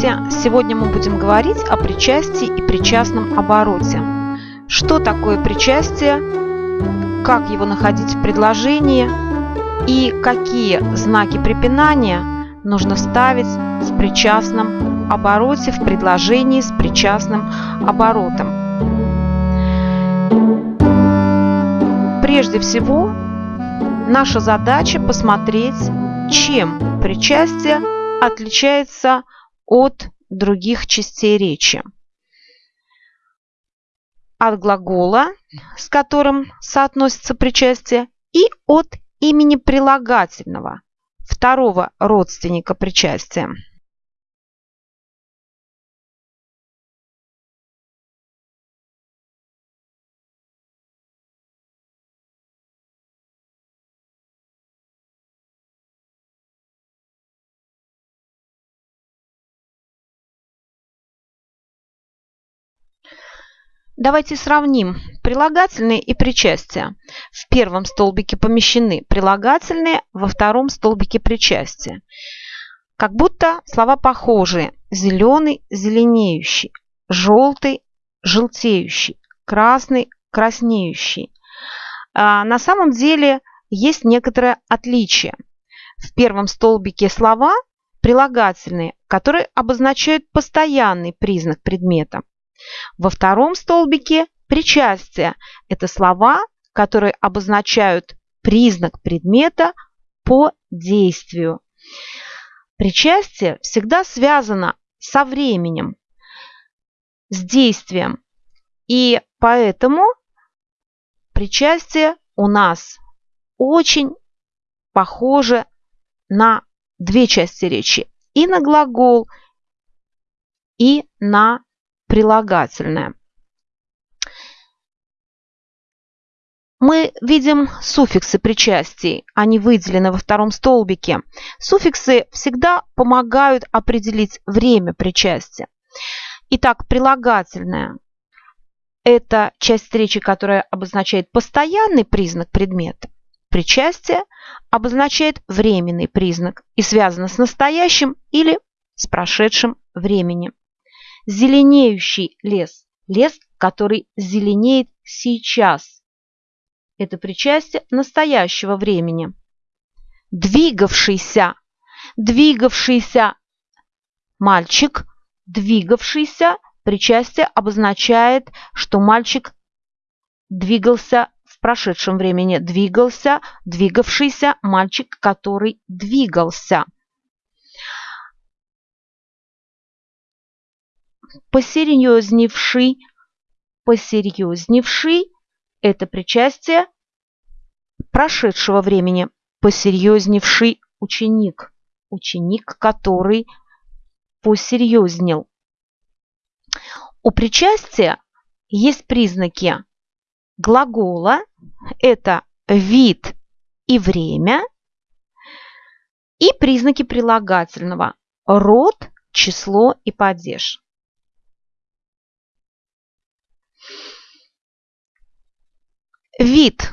Здравствуйте! Сегодня мы будем говорить о причастии и причастном обороте. Что такое причастие, как его находить в предложении и какие знаки препинания нужно вставить в причастном обороте в предложении с причастным оборотом. Прежде всего, наша задача посмотреть, чем причастие отличается от других частей речи. От глагола, с которым соотносится причастие, и от имени прилагательного, второго родственника причастия. Давайте сравним прилагательные и причастия. В первом столбике помещены прилагательные, во втором столбике причастия. Как будто слова похожие. Зеленый – зеленеющий, желтый – желтеющий, красный – краснеющий. А на самом деле есть некоторое отличие. В первом столбике слова прилагательные, которые обозначают постоянный признак предмета. Во втором столбике причастие – это слова, которые обозначают признак предмета по действию. Причастие всегда связано со временем, с действием. И поэтому причастие у нас очень похоже на две части речи. И на глагол, и на прилагательное. Мы видим суффиксы причастий, они выделены во втором столбике. Суффиксы всегда помогают определить время причастия. Итак, прилагательное – это часть речи, которая обозначает постоянный признак предмета. Причастие обозначает временный признак и связано с настоящим или с прошедшим временем зеленеющий лес. Лес, который зеленеет сейчас. Это причастие настоящего времени. Двигавшийся. Двигавшийся мальчик. Двигавшийся. Причастие обозначает, что мальчик двигался в прошедшем времени. Двигался, двигавшийся мальчик, который двигался. Посерьезневший. Посерьезневший – это причастие прошедшего времени. Посерьезневший ученик. Ученик, который посерьезнел. У причастия есть признаки глагола. Это вид и время. И признаки прилагательного. Род, число и падеж. Вид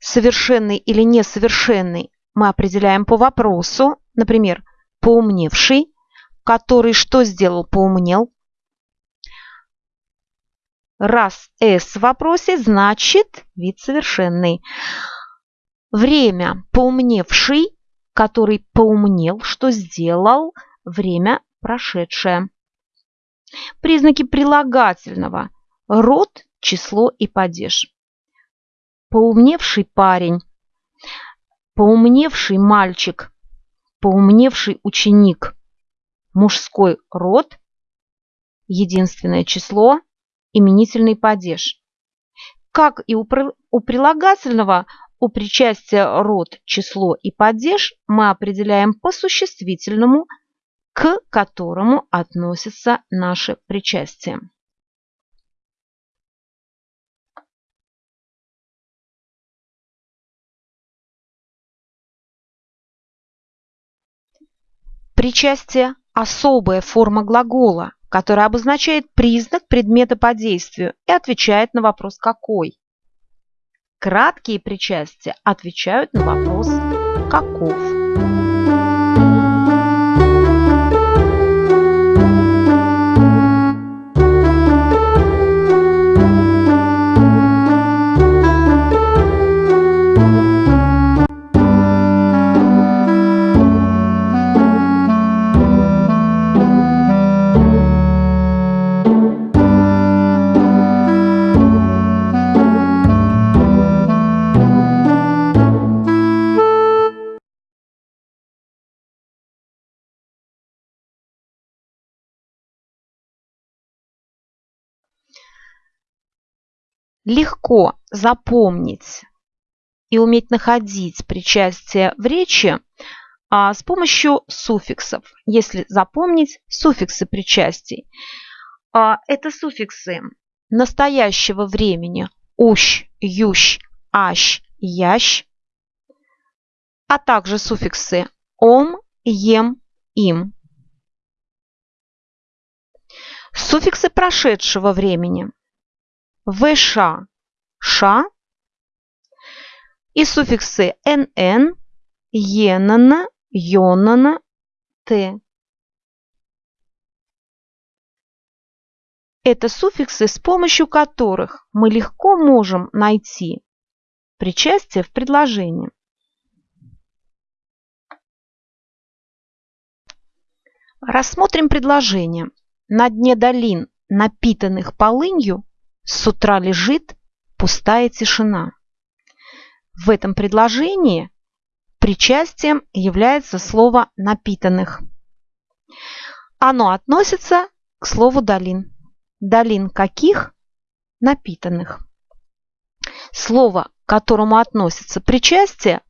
совершенный или несовершенный мы определяем по вопросу, например, поумневший, который что сделал, поумнел. Раз «с» в вопросе, значит вид совершенный. Время поумневший, который поумнел, что сделал, время прошедшее. Признаки прилагательного – род, число и падеж поумневший парень, поумневший мальчик, поумневший ученик, мужской род, единственное число, именительный падеж. Как и у, прилагательного, у причастия род, число и падеж мы определяем по существительному, к которому относится наше причастие. Причастие – особая форма глагола, которая обозначает признак предмета по действию и отвечает на вопрос «какой?». Краткие причастия отвечают на вопрос «каков?». Легко запомнить и уметь находить причастие в речи а, с помощью суффиксов. Если запомнить суффиксы причастий. А, это суффиксы настоящего времени ущ, ющ, ащ, ящ, а также суффиксы ом, ем, им. Суффиксы прошедшего времени вш, ша и суффиксы нн, енана, йонана, т. Это суффиксы, с помощью которых мы легко можем найти причастие в предложении. Рассмотрим предложение. На дне долин, напитанных полынью, с утра лежит пустая тишина. В этом предложении причастием является слово «напитанных». Оно относится к слову «долин». Долин каких? Напитанных. Слово, к которому относится причастие,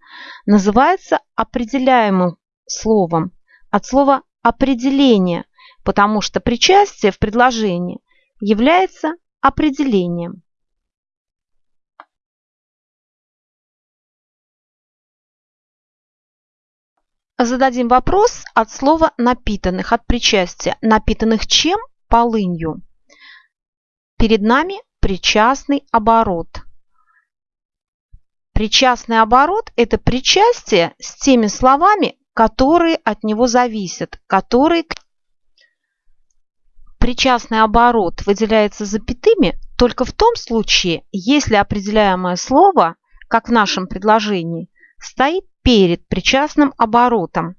называется определяемым словом от слова «определение», потому что причастие в предложении является определением. Зададим вопрос от слова «напитанных», от причастия. Напитанных чем? Полынью. Перед нами причастный оборот. Причастный оборот – это причастие с теми словами, которые от него зависят, которые причастный оборот выделяется запятыми только в том случае, если определяемое слово, как в нашем предложении, стоит перед причастным оборотом.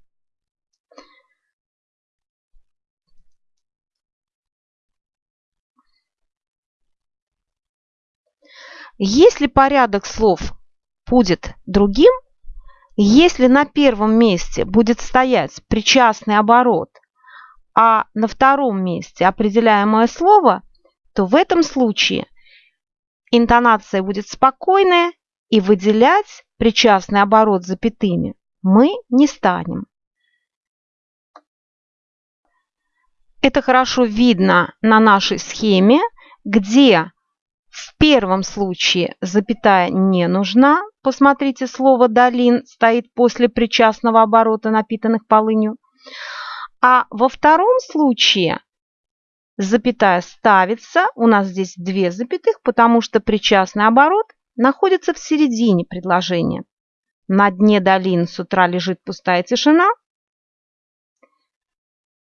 Если порядок слов будет другим, если на первом месте будет стоять причастный оборот, а на втором месте определяемое слово, то в этом случае интонация будет спокойная и выделять причастный оборот запятыми мы не станем. Это хорошо видно на нашей схеме, где в первом случае запятая не нужна. Посмотрите, слово «долин» стоит после причастного оборота, напитанных полынью. А во втором случае запятая ставится, у нас здесь две запятых, потому что причастный оборот находится в середине предложения. На дне долин с утра лежит пустая тишина.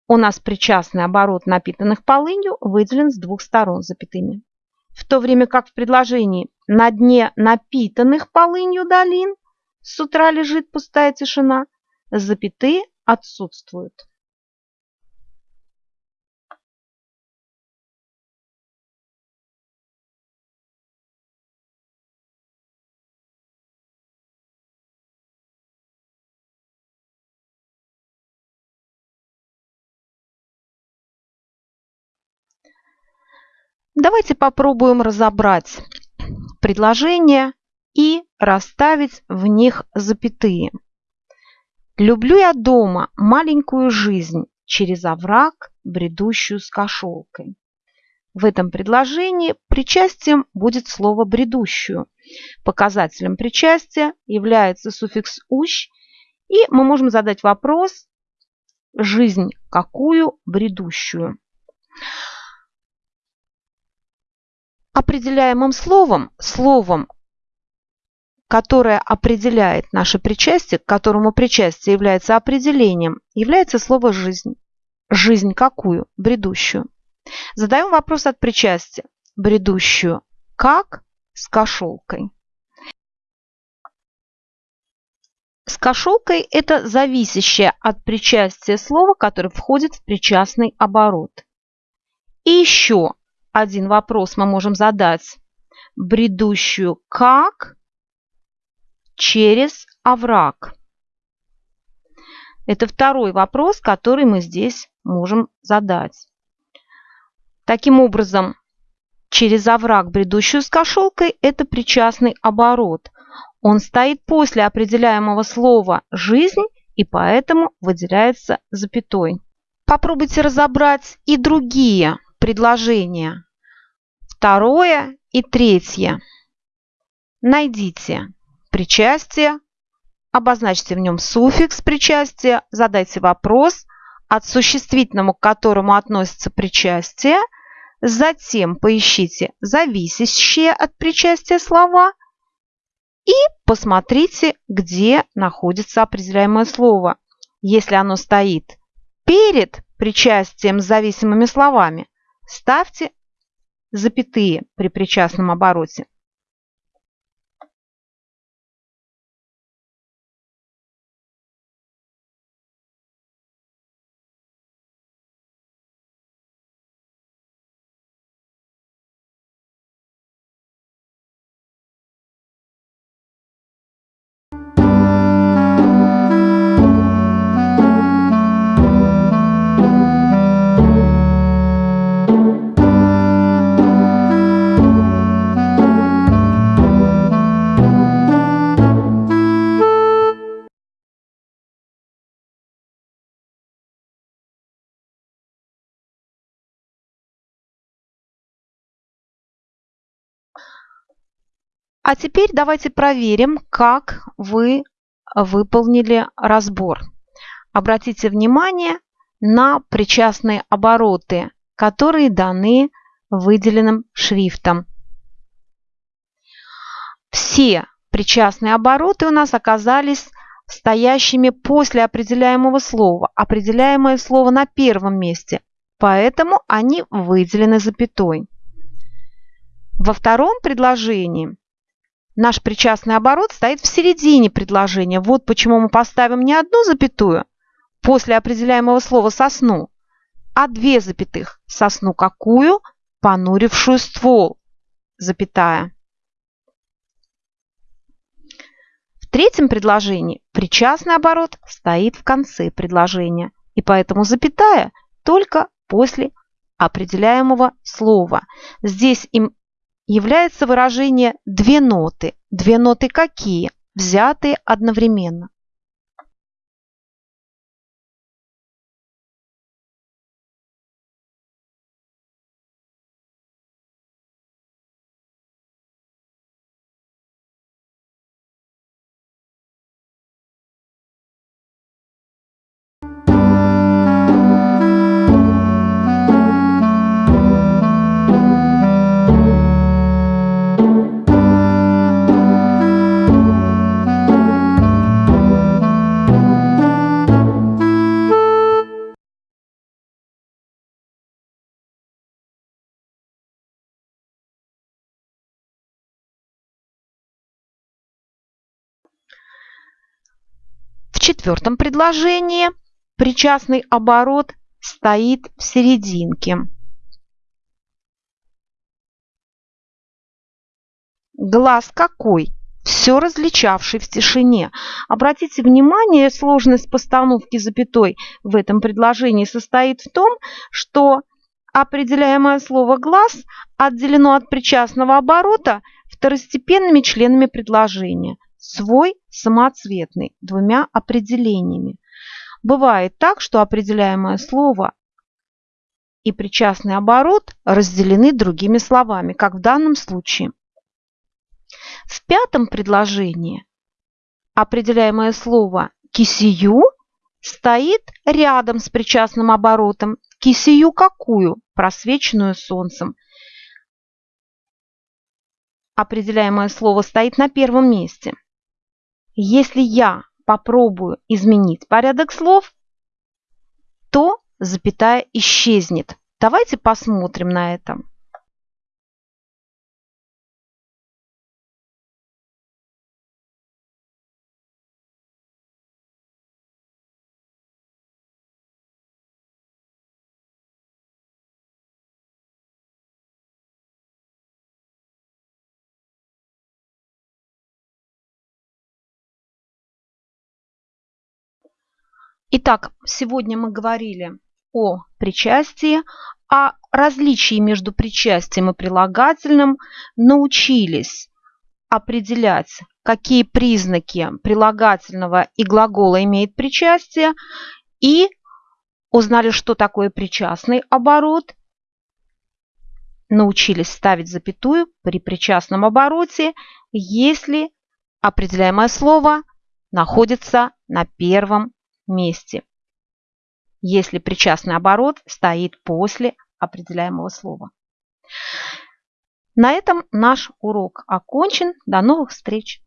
У нас причастный оборот напитанных полынью выделен с двух сторон запятыми. В то время как в предложении «на дне напитанных полынью долин» с утра лежит пустая тишина, запятые отсутствуют. Давайте попробуем разобрать предложения и расставить в них запятые. Люблю я дома маленькую жизнь через овраг, бредущую с кошелкой. В этом предложении причастием будет слово «бредущую». Показателем причастия является суффикс «ущ», и мы можем задать вопрос «жизнь какую бредущую?». Определяемым словом, словом, которое определяет наше причастие, к которому причастие является определением, является слово «жизнь». Жизнь какую? Бредущую. Задаем вопрос от причастия. Бредущую. Как? С кошелкой. С кошелкой – это зависящее от причастия слово, которое входит в причастный оборот. И еще один вопрос мы можем задать. Бредущую как через овраг? Это второй вопрос, который мы здесь можем задать. Таким образом, через овраг, бредущую с кошелкой, это причастный оборот. Он стоит после определяемого слова «жизнь» и поэтому выделяется запятой. Попробуйте разобрать и другие предложения. Второе и третье. Найдите причастие, обозначьте в нем суффикс причастия, задайте вопрос, от существительного, к которому относится причастие, затем поищите зависящие от причастия слова и посмотрите, где находится определяемое слово. Если оно стоит перед причастием с зависимыми словами, ставьте запятые при причастном обороте. А теперь давайте проверим, как вы выполнили разбор. Обратите внимание на причастные обороты, которые даны выделенным шрифтом. Все причастные обороты у нас оказались стоящими после определяемого слова. Определяемое слово на первом месте, поэтому они выделены запятой. Во втором предложении Наш причастный оборот стоит в середине предложения. Вот почему мы поставим не одну запятую после определяемого слова «сосну», а две запятых «сосну какую?» понурившую ствол, запятая. В третьем предложении причастный оборот стоит в конце предложения, и поэтому запятая только после определяемого слова. Здесь им является выражение «две ноты». Две ноты какие? Взятые одновременно. Четвертом предложении причастный оборот стоит в серединке. Глаз какой? Все различавший в тишине. Обратите внимание, сложность постановки запятой в этом предложении состоит в том, что определяемое слово «глаз» отделено от причастного оборота второстепенными членами предложения – свой самоцветный двумя определениями. Бывает так, что определяемое слово и причастный оборот разделены другими словами, как в данном случае. В пятом предложении определяемое слово «кисию» стоит рядом с причастным оборотом. Кисию какую? Просвеченную солнцем. Определяемое слово стоит на первом месте. Если я попробую изменить порядок слов, то запятая исчезнет. Давайте посмотрим на это. Итак, сегодня мы говорили о причастии, а различии между причастием и прилагательным. Научились определять, какие признаки прилагательного и глагола имеет причастие, и узнали, что такое причастный оборот, научились ставить запятую при причастном обороте, если определяемое слово находится на первом месте, если причастный оборот стоит после определяемого слова. На этом наш урок окончен. До новых встреч!